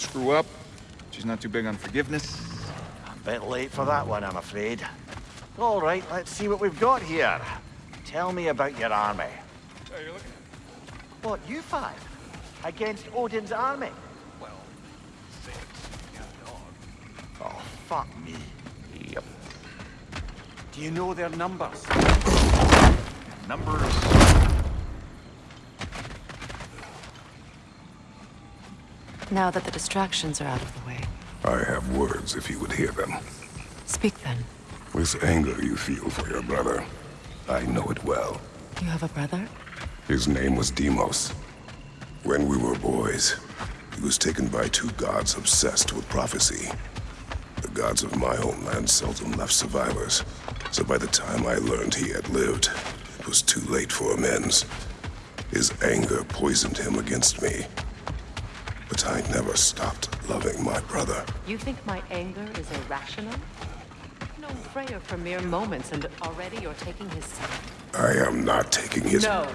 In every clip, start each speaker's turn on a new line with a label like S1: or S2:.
S1: screw up. She's not too big on forgiveness.
S2: A bit late for that one, I'm afraid. All right, let's see what we've got here. Tell me about your army.
S1: Hey, you're looking...
S2: What, you five? Against Odin's army?
S1: Well, six. Yeah, dog.
S2: Oh, fuck me.
S1: Yep.
S2: Do you know their numbers?
S1: Numbers...
S3: Now that the distractions are out of the way.
S4: I have words if you would hear them.
S3: Speak then.
S4: This anger you feel for your brother, I know it well.
S3: You have a brother?
S4: His name was Deimos. When we were boys, he was taken by two gods obsessed with prophecy. The gods of my homeland seldom left survivors, so by the time I learned he had lived, it was too late for amends. His anger poisoned him against me. But I never stopped loving my brother.
S3: You think my anger is irrational? No Freyr for mere moments, and already you're taking his side.
S4: I am not taking his...
S3: No.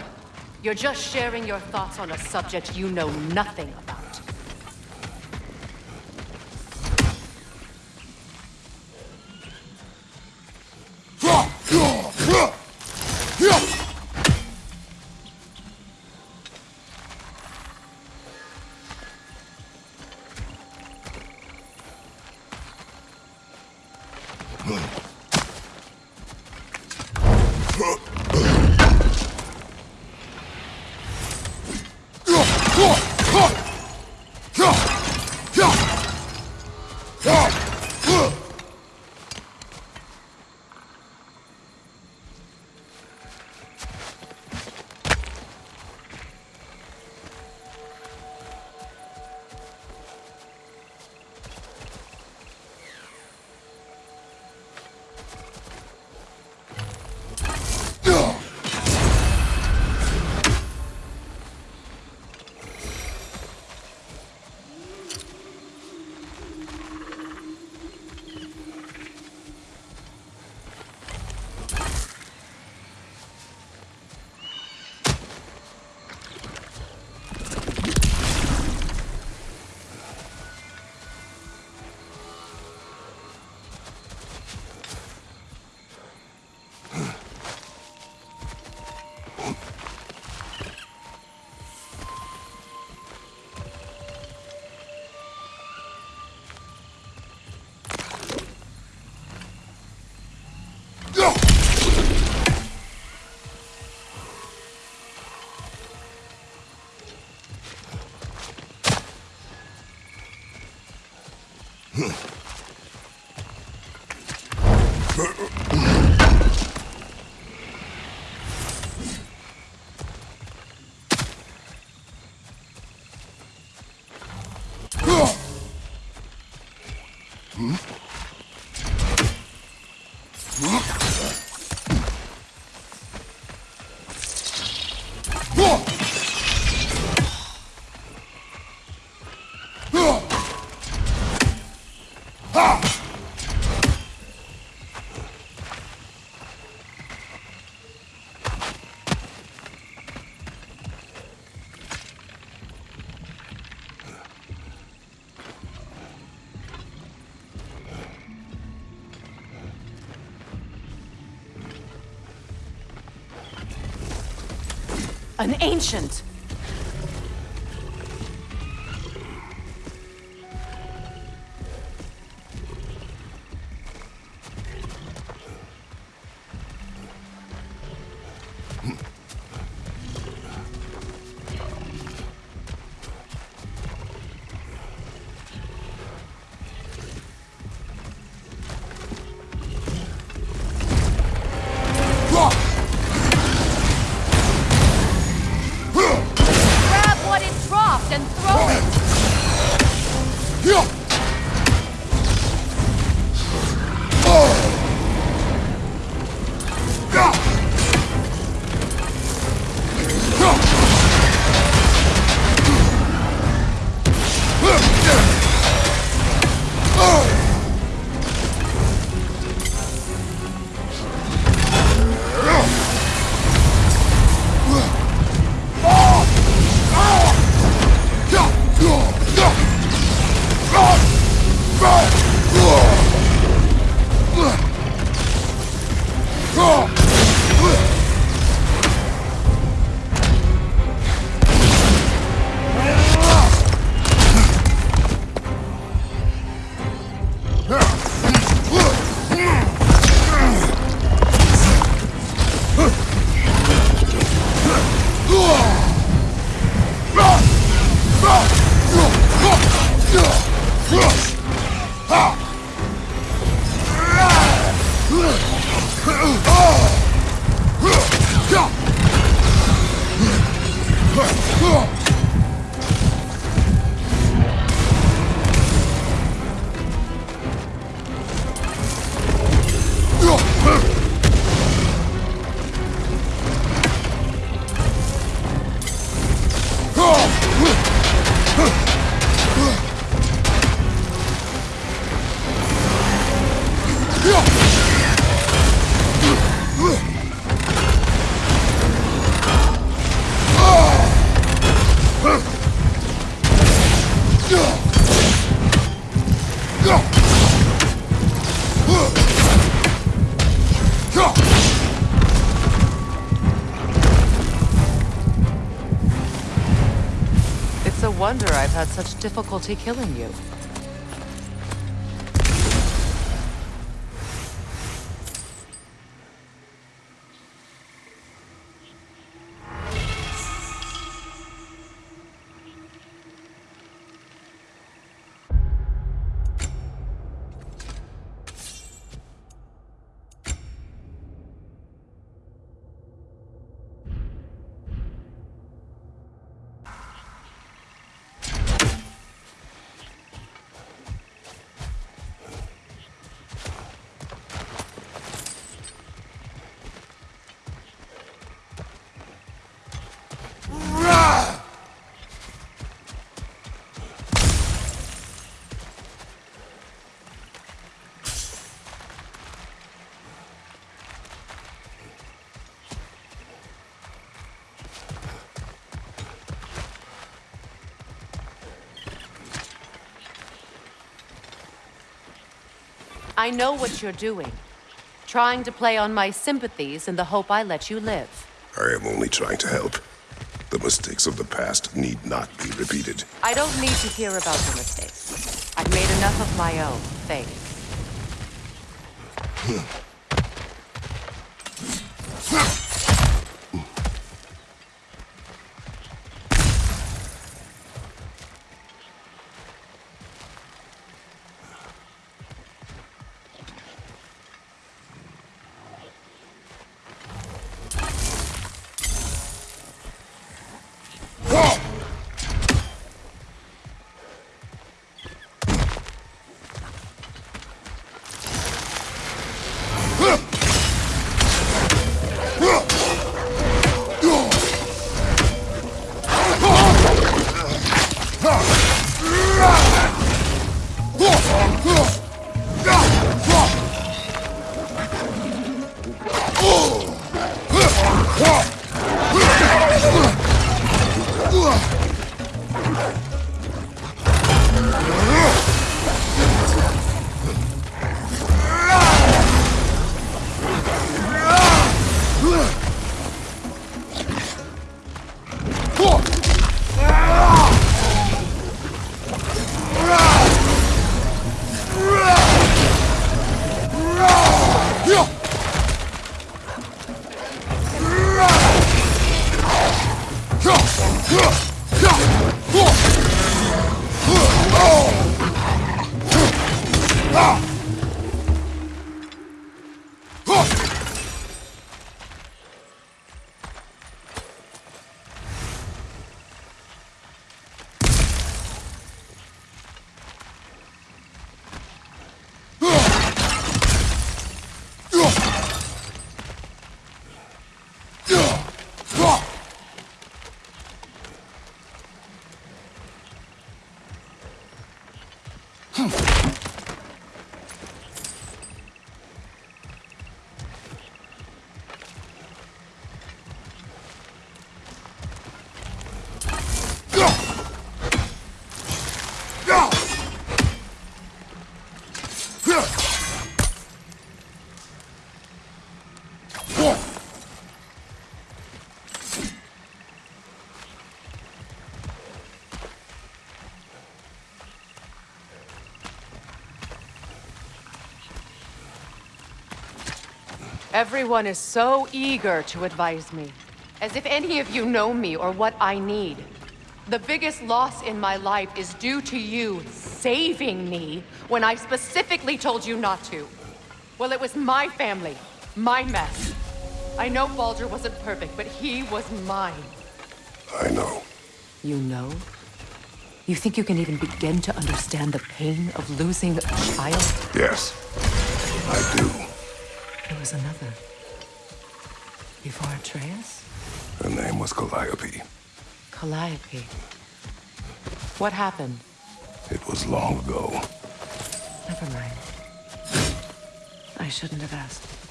S3: You're just sharing your thoughts on a subject you know nothing about. 哼 An ancient! Had such difficulty killing you. I know what you're doing. Trying to play on my sympathies in the hope I let you live.
S4: I am only trying to help. The mistakes of the past need not be repeated.
S3: I don't need to hear about your mistakes. I've made enough of my own, thanks. Huh. Everyone is so eager to advise me. As if any of you know me or what I need. The biggest loss in my life is due to you saving me when I specifically told you not to. Well, it was my family, my mess. I know Baldur wasn't perfect, but he was mine.
S4: I know.
S3: You know? You think you can even begin to understand the pain of losing a child?
S4: Yes, I do.
S3: There was another. Before Atreus?
S4: Her name was Calliope.
S3: Calliope. What happened?
S4: It was long ago.
S3: Never mind. I shouldn't have asked.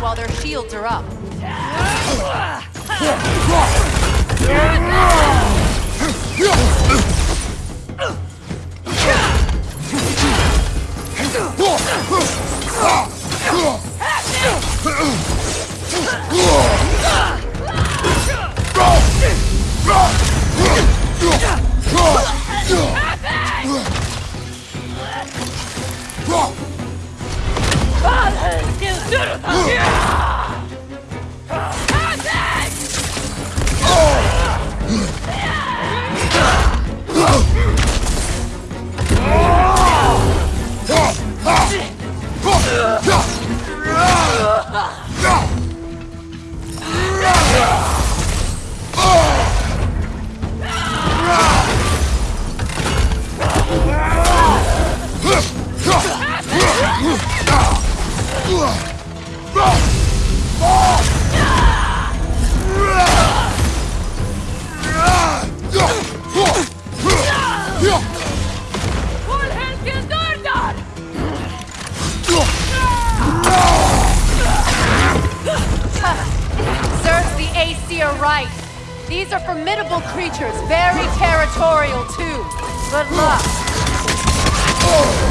S3: While their shields are up. Oh!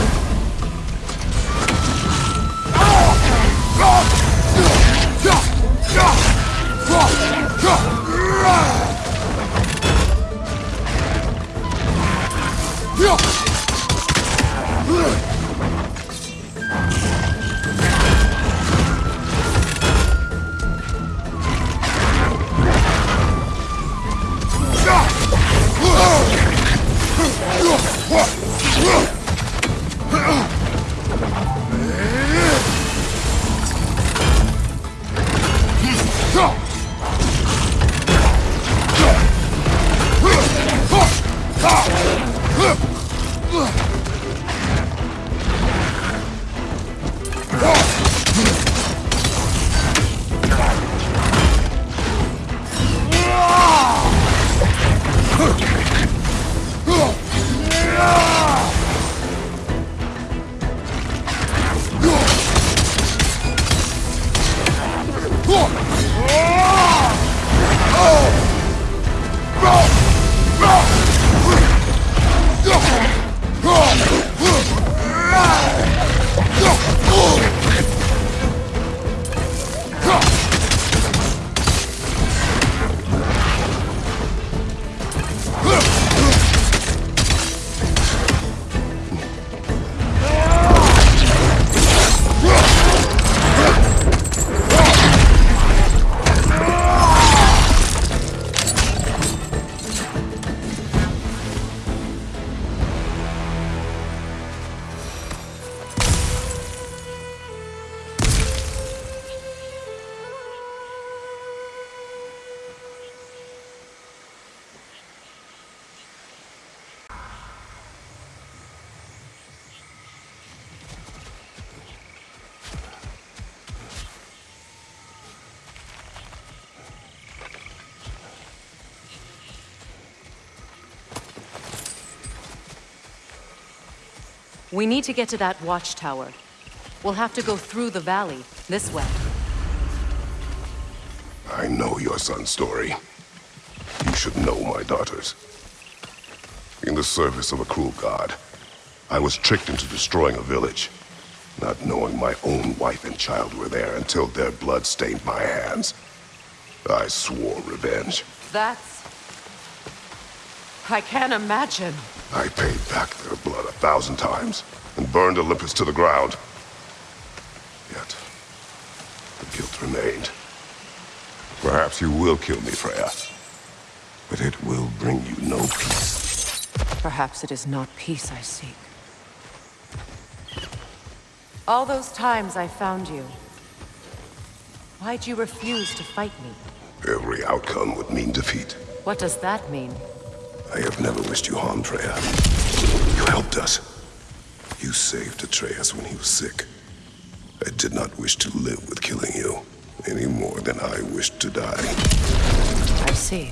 S3: We need to get to that watchtower. We'll have to go through the valley, this way.
S4: I know your son's story. You should know my daughter's. In the service of a cruel god, I was tricked into destroying a village, not knowing my own wife and child were there until their blood stained my hands. I swore revenge.
S3: That's... I can't imagine.
S4: I paid back their blood a thousand times and burned Olympus to the ground. Yet, the guilt remained. Perhaps you will kill me, Freya. But it will bring you no peace.
S3: Perhaps it is not peace I seek. All those times I found you, why'd you refuse to fight me?
S4: Every outcome would mean defeat.
S3: What does that mean?
S4: I have never wished you harm, Freya. You helped us. You saved Atreus when he was sick. I did not wish to live with killing you, any more than I wished to die.
S3: I see.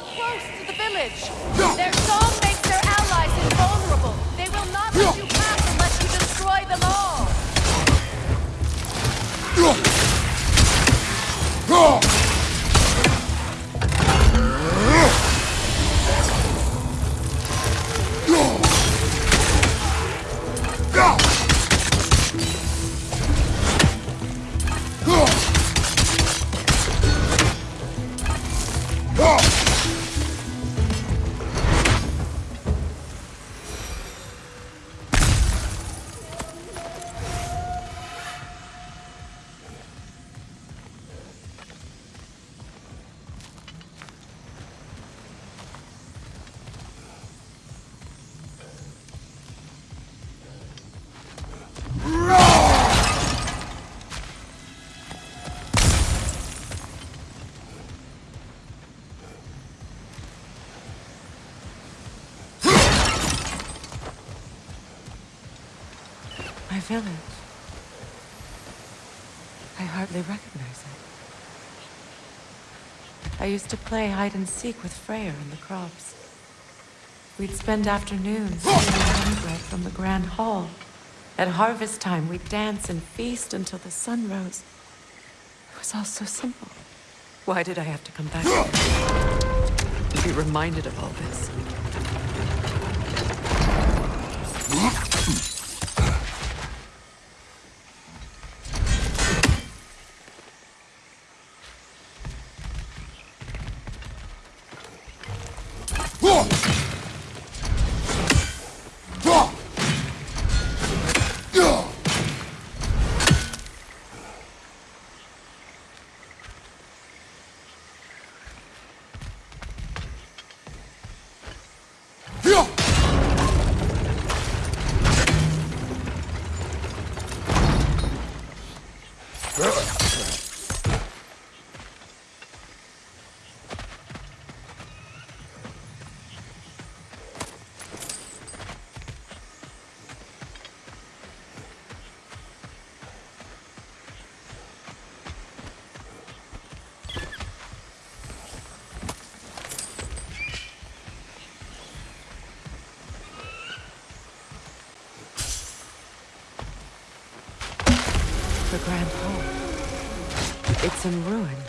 S3: Close to the village! Their song makes their allies invulnerable! They will not let you pass unless you village. I hardly recognize it. I used to play hide and seek with Freyr in the crops. We'd spend afternoons stealing bread from the grand hall. At harvest time, we'd dance and feast until the sun rose. It was all so simple. Why did I have to come back To Be reminded of all this. It's in ruin.